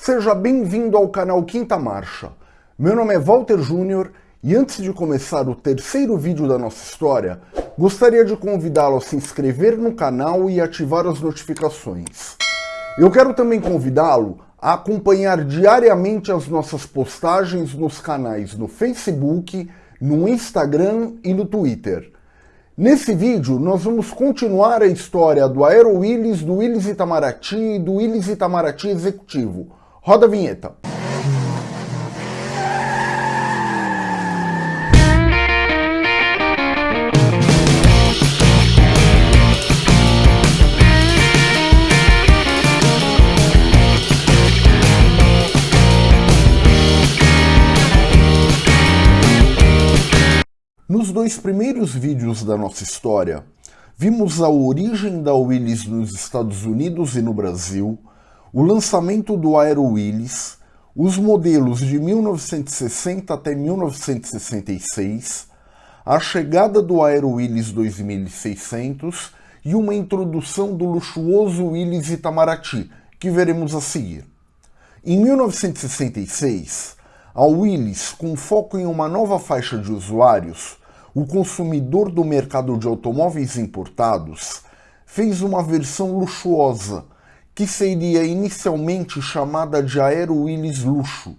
Seja bem-vindo ao canal Quinta Marcha. Meu nome é Walter Júnior e antes de começar o terceiro vídeo da nossa história, gostaria de convidá-lo a se inscrever no canal e ativar as notificações. Eu quero também convidá-lo a acompanhar diariamente as nossas postagens nos canais no Facebook, no Instagram e no Twitter. Nesse vídeo, nós vamos continuar a história do Aero Willis, do Willis Itamaraty e do Willis Itamaraty Executivo. Roda a vinheta. Dois primeiros vídeos da nossa história, vimos a origem da Willis nos Estados Unidos e no Brasil, o lançamento do Aero Willis, os modelos de 1960 até 1966, a chegada do Aero Willis 2600 e uma introdução do luxuoso Willis Itamaraty, que veremos a seguir. Em 1966, a Willis, com foco em uma nova faixa de usuários, o consumidor do mercado de automóveis importados, fez uma versão luxuosa, que seria inicialmente chamada de Aero Willis Luxo,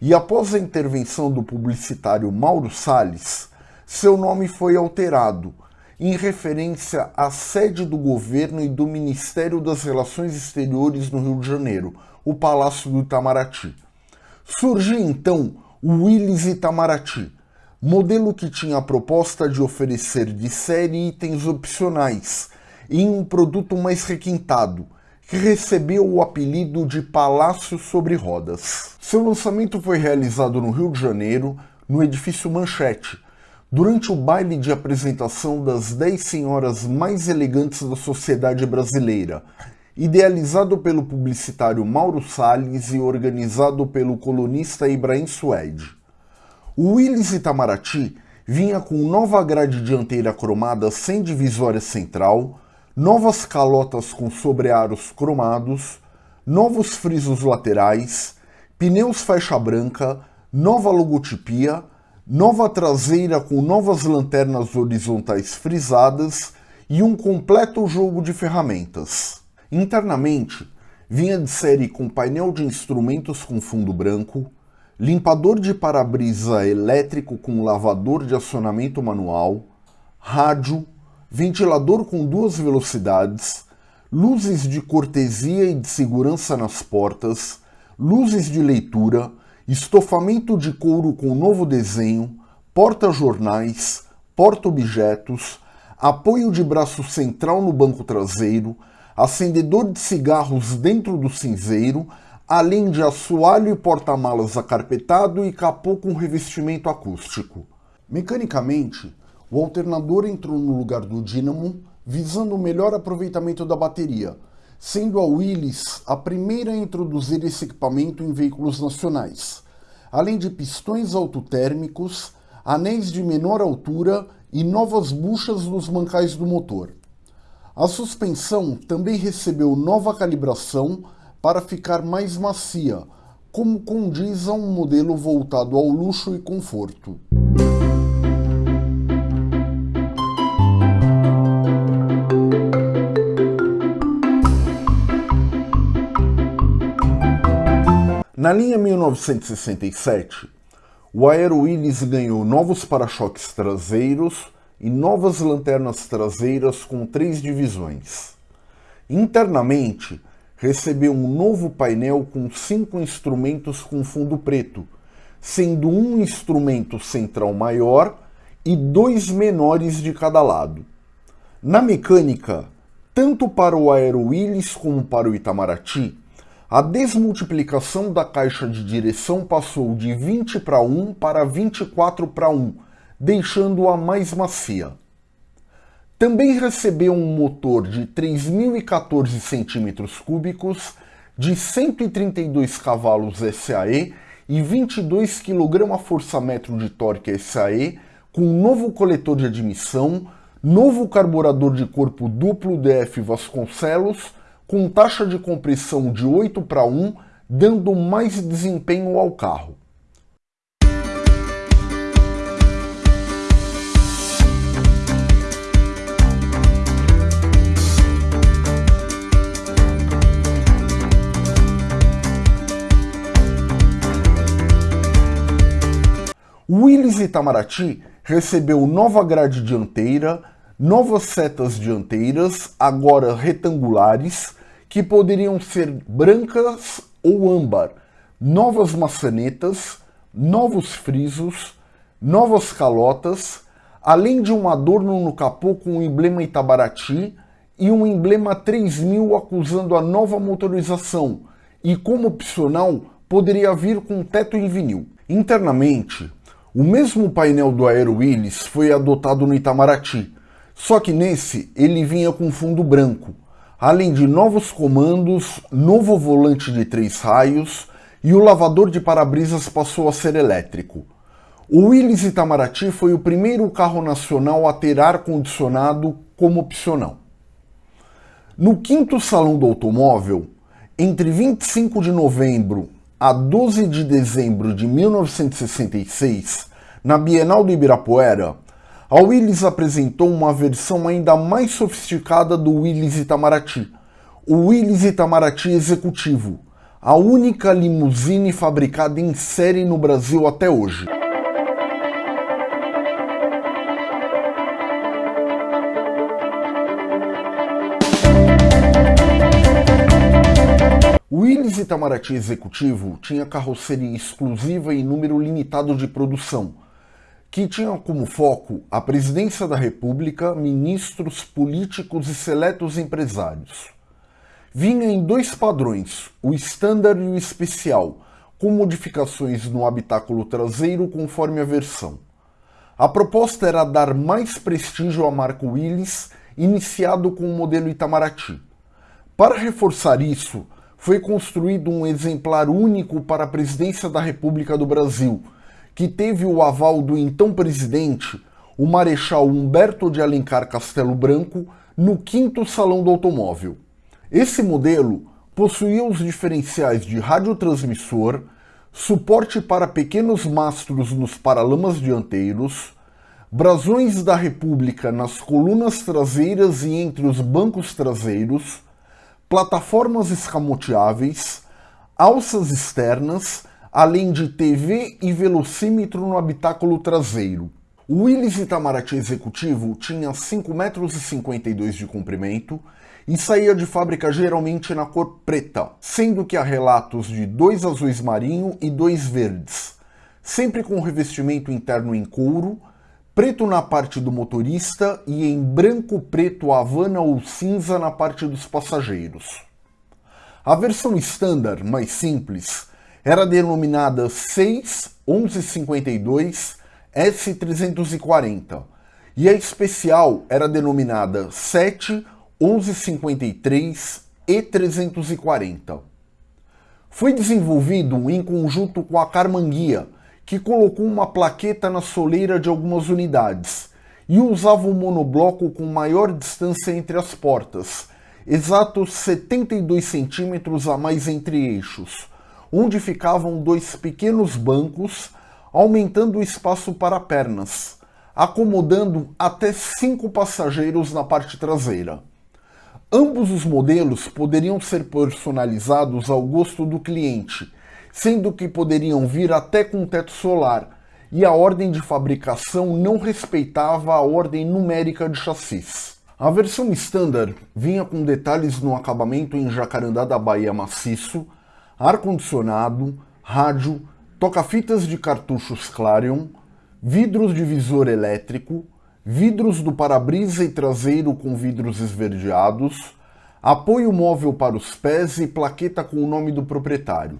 e após a intervenção do publicitário Mauro Salles, seu nome foi alterado, em referência à sede do governo e do Ministério das Relações Exteriores no Rio de Janeiro, o Palácio do Itamaraty. Surgiu então o Willis Itamaraty, modelo que tinha a proposta de oferecer de série itens opcionais em um produto mais requintado, que recebeu o apelido de Palácio sobre Rodas. Seu lançamento foi realizado no Rio de Janeiro, no edifício Manchete, durante o baile de apresentação das 10 senhoras mais elegantes da sociedade brasileira, idealizado pelo publicitário Mauro Salles e organizado pelo colunista Ibrahim Suede. O Willys Itamaraty vinha com nova grade dianteira cromada sem divisória central, novas calotas com sobrearos cromados, novos frisos laterais, pneus faixa branca, nova logotipia, nova traseira com novas lanternas horizontais frisadas e um completo jogo de ferramentas. Internamente, vinha de série com painel de instrumentos com fundo branco, limpador de para-brisa elétrico com lavador de acionamento manual, rádio, ventilador com duas velocidades, luzes de cortesia e de segurança nas portas, luzes de leitura, estofamento de couro com novo desenho, porta-jornais, porta-objetos, apoio de braço central no banco traseiro, acendedor de cigarros dentro do cinzeiro, além de assoalho e porta-malas acarpetado e capô com revestimento acústico. Mecanicamente, o alternador entrou no lugar do dínamo, visando o melhor aproveitamento da bateria, sendo a Willys a primeira a introduzir esse equipamento em veículos nacionais, além de pistões autotérmicos, anéis de menor altura e novas buchas nos mancais do motor. A suspensão também recebeu nova calibração para ficar mais macia, como condiz a um modelo voltado ao luxo e conforto. Na linha 1967, o Aero Willys ganhou novos para-choques traseiros, e novas lanternas traseiras com três divisões. Internamente, recebeu um novo painel com cinco instrumentos com fundo preto, sendo um instrumento central maior e dois menores de cada lado. Na mecânica, tanto para o Aero Willys como para o Itamaraty, a desmultiplicação da caixa de direção passou de 20 para 1 para 24 para 1, deixando-a mais macia. Também recebeu um motor de 3.014 cm3 de 132 cavalos SAE e 22 kgfm de torque SAE, com um novo coletor de admissão, novo carburador de corpo duplo DF Vasconcelos com taxa de compressão de 8 para 1, dando mais desempenho ao carro. Willys Itamaraty recebeu nova grade dianteira, novas setas dianteiras, agora retangulares, que poderiam ser brancas ou âmbar, novas maçanetas, novos frisos, novas calotas, além de um adorno no capô com o emblema Itabaraty e um emblema 3000 acusando a nova motorização, e como opcional poderia vir com teto em vinil. Internamente, o mesmo painel do Aero Willis foi adotado no Itamaraty, só que nesse ele vinha com fundo branco, além de novos comandos, novo volante de três raios e o lavador de para-brisas passou a ser elétrico. O Willys Itamaraty foi o primeiro carro nacional a ter ar-condicionado como opcional. No quinto Salão do Automóvel, entre 25 de novembro a 12 de dezembro de 1966, na Bienal do Ibirapuera, a Willys apresentou uma versão ainda mais sofisticada do Willys Itamaraty, o Willys Itamaraty Executivo, a única limusine fabricada em série no Brasil até hoje. O Willys Itamaraty Executivo tinha carroceria exclusiva e número limitado de produção, que tinha como foco a presidência da República, ministros, políticos e seletos empresários. Vinha em dois padrões, o Standard e o Especial, com modificações no habitáculo traseiro conforme a versão. A proposta era dar mais prestígio à marca Willys, iniciado com o modelo Itamaraty. Para reforçar isso, foi construído um exemplar único para a presidência da República do Brasil, que teve o aval do então presidente, o Marechal Humberto de Alencar Castelo Branco, no quinto Salão do Automóvel. Esse modelo possuía os diferenciais de radiotransmissor, suporte para pequenos mastros nos paralamas dianteiros, brasões da República nas colunas traseiras e entre os bancos traseiros, plataformas escamoteáveis, alças externas, além de TV e velocímetro no habitáculo traseiro. O Willys Itamaraty Executivo tinha 5,52 metros de comprimento e saía de fábrica geralmente na cor preta, sendo que há relatos de dois azuis marinho e dois verdes, sempre com revestimento interno em couro, preto na parte do motorista e em branco, preto, havana ou cinza na parte dos passageiros. A versão standard, mais simples, era denominada 61152 S340 e a especial era denominada 71153 E340. Foi desenvolvido em conjunto com a Carmanguia, que colocou uma plaqueta na soleira de algumas unidades e usava um monobloco com maior distância entre as portas, exatos 72 centímetros a mais entre eixos, onde ficavam dois pequenos bancos, aumentando o espaço para pernas, acomodando até cinco passageiros na parte traseira. Ambos os modelos poderiam ser personalizados ao gosto do cliente, sendo que poderiam vir até com teto solar, e a ordem de fabricação não respeitava a ordem numérica de chassis. A versão standard vinha com detalhes no acabamento em jacarandá da Bahia maciço, ar-condicionado, rádio, toca-fitas de cartuchos Clarion, vidros de visor elétrico, vidros do para-brisa e traseiro com vidros esverdeados, apoio móvel para os pés e plaqueta com o nome do proprietário.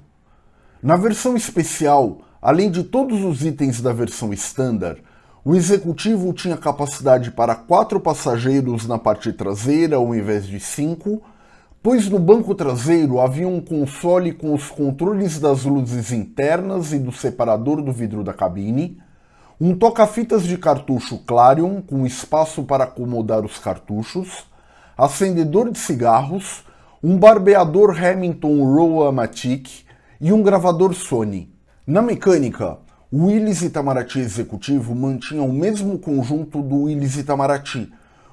Na versão especial, além de todos os itens da versão standard, o executivo tinha capacidade para quatro passageiros na parte traseira ao invés de cinco, pois no banco traseiro havia um console com os controles das luzes internas e do separador do vidro da cabine, um toca-fitas de cartucho Clarion com espaço para acomodar os cartuchos, acendedor de cigarros, um barbeador Hamilton Rowe-Matic e um gravador Sony. Na mecânica, o Willys Itamaraty Executivo mantinha o mesmo conjunto do Willys Itamaraty,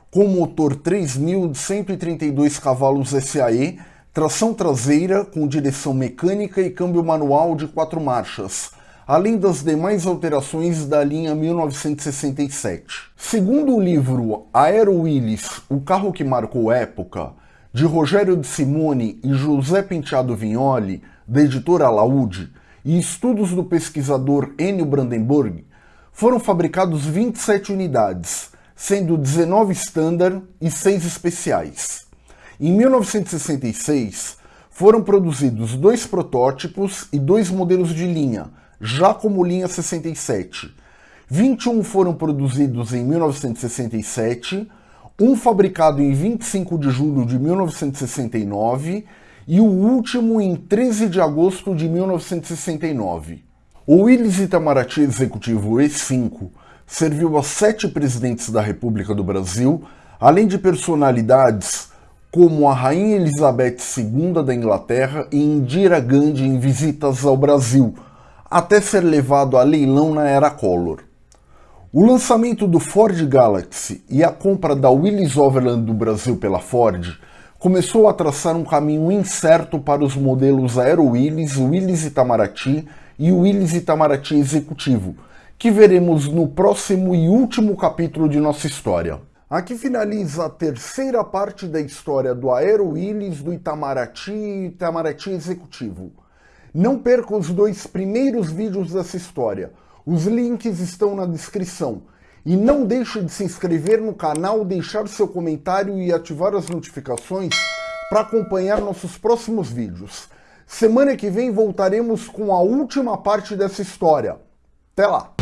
com motor 3000 de 132 cavalos SAE, tração traseira com direção mecânica e câmbio manual de quatro marchas, além das demais alterações da linha 1967. Segundo o livro Aero Willis, o carro que marcou época, de Rogério de Simone e José Penteado Vignoli, da editora Laude, e estudos do pesquisador Enio Brandenburg, foram fabricados 27 unidades, sendo 19 standard e 6 especiais. Em 1966, foram produzidos dois protótipos e dois modelos de linha, já como linha 67. 21 foram produzidos em 1967, um fabricado em 25 de julho de 1969 e o último em 13 de agosto de 1969. O Willis Itamaraty Executivo E5 serviu a sete presidentes da República do Brasil, além de personalidades como a Rainha Elizabeth II da Inglaterra e Indira Gandhi em visitas ao Brasil, até ser levado a leilão na era Collor. O lançamento do Ford Galaxy e a compra da Willys Overland do Brasil pela Ford começou a traçar um caminho incerto para os modelos Aero Willys, Willys Itamaraty e Willys Itamaraty Executivo, que veremos no próximo e último capítulo de nossa história. Aqui finaliza a terceira parte da história do Aero Willys, do Itamaraty e Itamaraty Executivo. Não perca os dois primeiros vídeos dessa história. Os links estão na descrição. E não deixe de se inscrever no canal, deixar seu comentário e ativar as notificações para acompanhar nossos próximos vídeos. Semana que vem voltaremos com a última parte dessa história. Até lá!